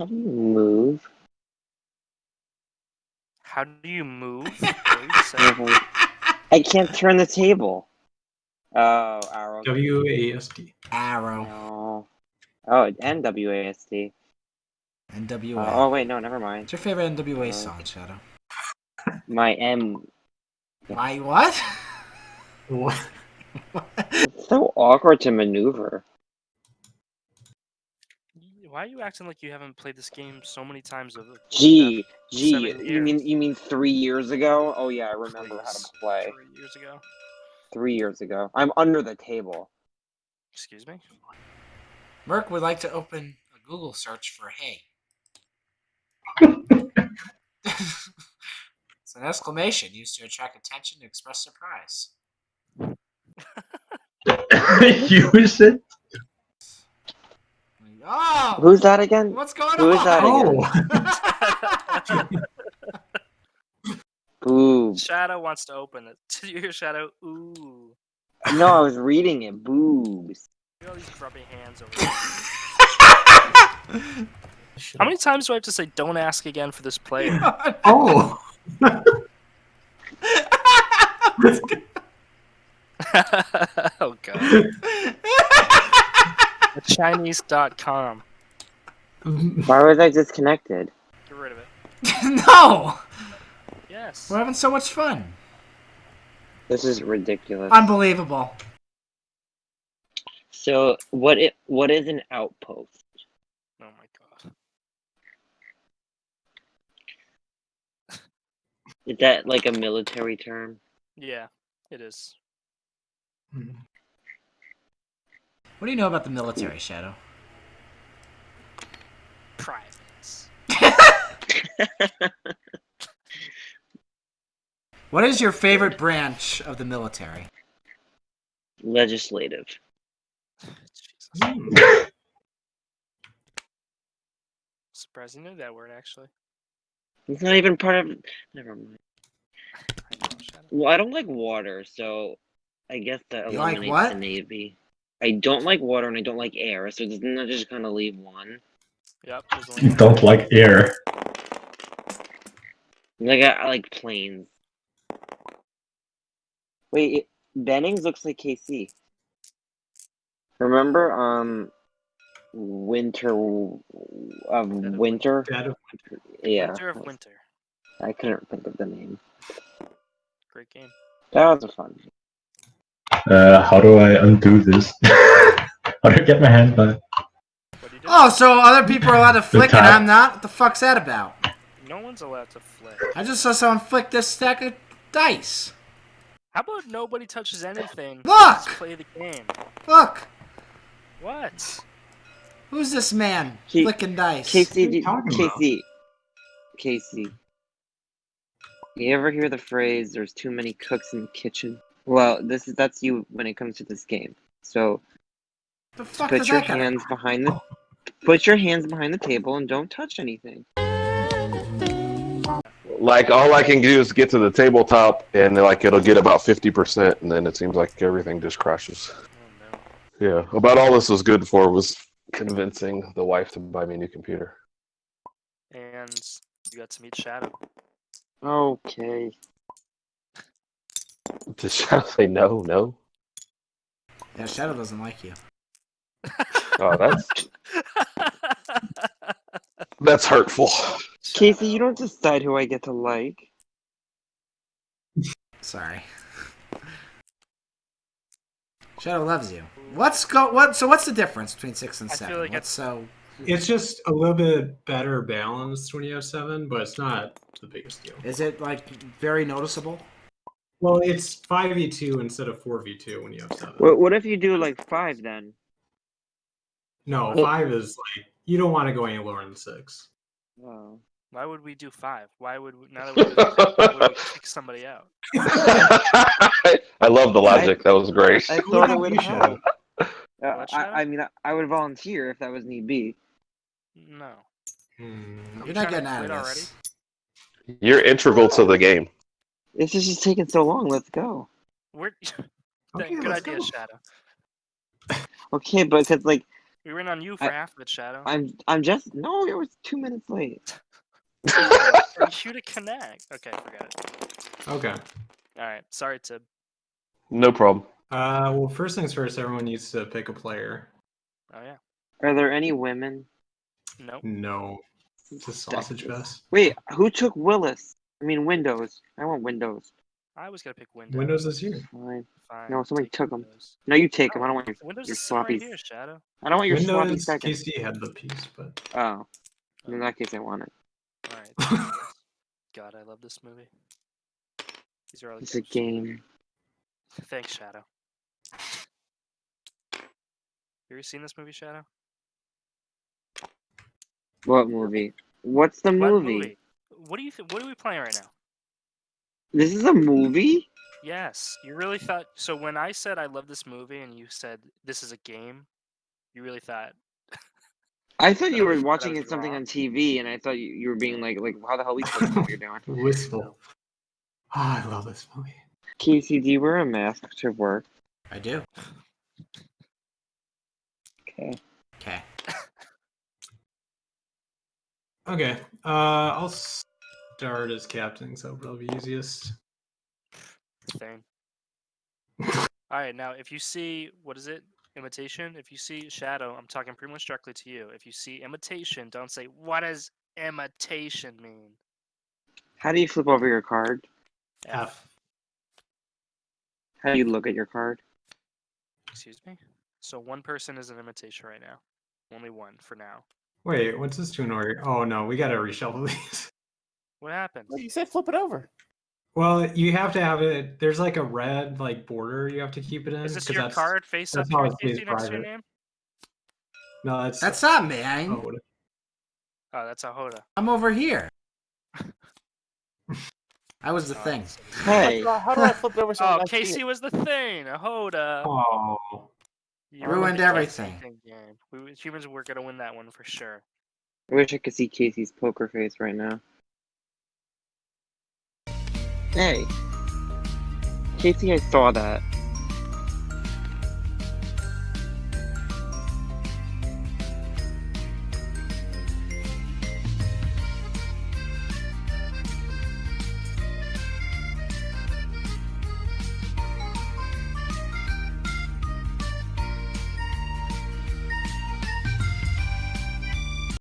How do you move? How do you move? What you? I can't turn the table. Oh, arrow. W A S T. Arrow. No. Oh, N W A S D. N W A. Uh, oh wait, no, never mind. What's your favorite NWA Uh, song, Shadow? My M. My what? What? It's so awkward to maneuver. Why are you acting like you haven't played this game so many times? Over G, G. Seven You mean you mean three years ago? Oh yeah, I remember how to play. Three years ago. Three years ago. I'm under the table. Excuse me. Merc would like to open a Google search for hey. it's an exclamation used to attract attention and express surprise. Use it. Like, oh! Who's that again? What's going who is on? that again? Oh. Boobs. Shadow wants to open it. Did you hear Shadow? Ooh. No, I was reading it. Boobs. Look at all these grubby hands over there. How many times do I have to say don't ask again for this player? oh. Oh. oh god. Chinese.com. Why was I disconnected? Get rid of it. no! Yes. We're having so much fun. This is ridiculous. Unbelievable. So what it what is an outpost? Oh my god. Is that like a military term? Yeah, it is. Hmm. What do you know about the military, Shadow? Privates. What is your favorite branch of the military? Legislative. Jesus. Hmm. Surprised you knew that word actually. It's not even part of. Never mind. I know, Well, I don't like water, so I guess that You like eliminates what? the navy. I don't like water and I don't like air, so doesn't that just kind of leave one? Yep. only You don't like air. Like I, I like planes. Wait, it, Bennings looks like Casey. Remember, um, winter of of winter. Dead of Yeah, Winter of Winter. I couldn't think of the name. Great game. That was a fun. Uh, how do I undo this? how do I get my hand back? What do you do? Oh, so other people are allowed to flick and. I'm not? What the fuck's that about? No one's allowed to flick. I just saw someone flick this stack of dice. How about nobody touches anything? Look! Let's play the game. Look! What? Who's this man He- flicking dice? Casey, you do- about? Casey, Casey. You ever hear the phrase "There's too many cooks in the kitchen"? Well, this is that's you when it comes to this game. So the fuck put your that got hands behind the put your hands behind the table and don't touch anything. Like all I can do is get to the tabletop, and like it'll get about fifty percent, and then it seems like everything just crashes. Oh no. Yeah, about all this was good for was convincing the wife to buy me a new computer. And you got to meet Shadow. Okay. Did Shadow say no? No. Yeah, Shadow doesn't like you. Oh, that's that's hurtful. Casey, you don't decide who I get to like. Sorry. Shadow loves you. What's go what so what's the difference between six and I feel seven? like What's so It's just a little bit better balanced when you oh have seven, but it's not the biggest deal. is it like very noticeable? Well, it's five v two instead of four v two when you have seven. What, what if you do like five then? No, Well- five is like you don't want to go any lower than six. Oh. Why would we do five? Why would we, now that we, do six, why would we kick somebody out? I love the logic. That was great. I thought it would You help. Uh, I, I mean, I, I would volunteer if that was need be. No. Hmm. You're not getting out of quit this. You're integral to the game. This is just taking so long. Let's go. We're Okay, good let's idea, go. Shadow. Okay, but because like We went on you for I- half of it, Shadow. I'm I'm just no, it was two minutes late. For you to connect. Okay, forget it. Okay. All right. Sorry, Tib. No problem. Uh, well, first things first, everyone needs to pick a player. Oh yeah. Are there any women? Nope. No, it's a sausage fest. Wait, who took Willis? I mean Windows. I want Windows. I was gonna pick Windows. Windows is here. Fine. Fine. No, somebody take took 'em. Windows. No, you take them. I don't want your, Windows your is sitting right sloppy. here, Shadow. I don't want your sloppy Windows second. Casey had the piece, but Oh, in oh. that case, I want it. All right. God, I love this movie. These are all the It's a game. Thanks, Shadow. You ever seen this movie, Shadow? What movie? What's the What movie? What do you think? What are we playing right now? This is a movie? Yes, you really thought. So when I said I love this movie, and you said this is a game, you really thought. I thought you were was- watching it something wrong. on TV, and I thought you, you were being like, like, how the hell we supposed know what you're doing? wistful. Ah, I love this movie. Casey, do you wear a mask to work? I do. Okay. Okay. Okay, uh, I'll start as captain, so it'll be easiest. thing. All right, now if you see what is it? Imitation. If you see shadow, I'm talking pretty much directly to you. If you see imitation, don't say what does imitation mean. How do you flip over your card? F. How do you look at your card? Excuse me. So one person is an imitation right now. Only one for now. Wait, what's this to an order? Oh no, we gotta reshuffle these. What happened? Well, you said flip it over. Well, you have to have it. There's like a red like border you have to keep it in. Is this 'cause your that's- card face up that's how here, it stays Casey, next to your private. name? No, that's That's not me. Oh, Oh, that's a Hoda. I'm over here. I was the Oh, thing. Hey, How, how do I flip it over so Oh, Casey it? was the thing. A Hoda. oh. You Ruined everything. Game. We humans were gonna win that one for sure. I wish I could see Casey's poker face right now. Hey. Casey, I saw that.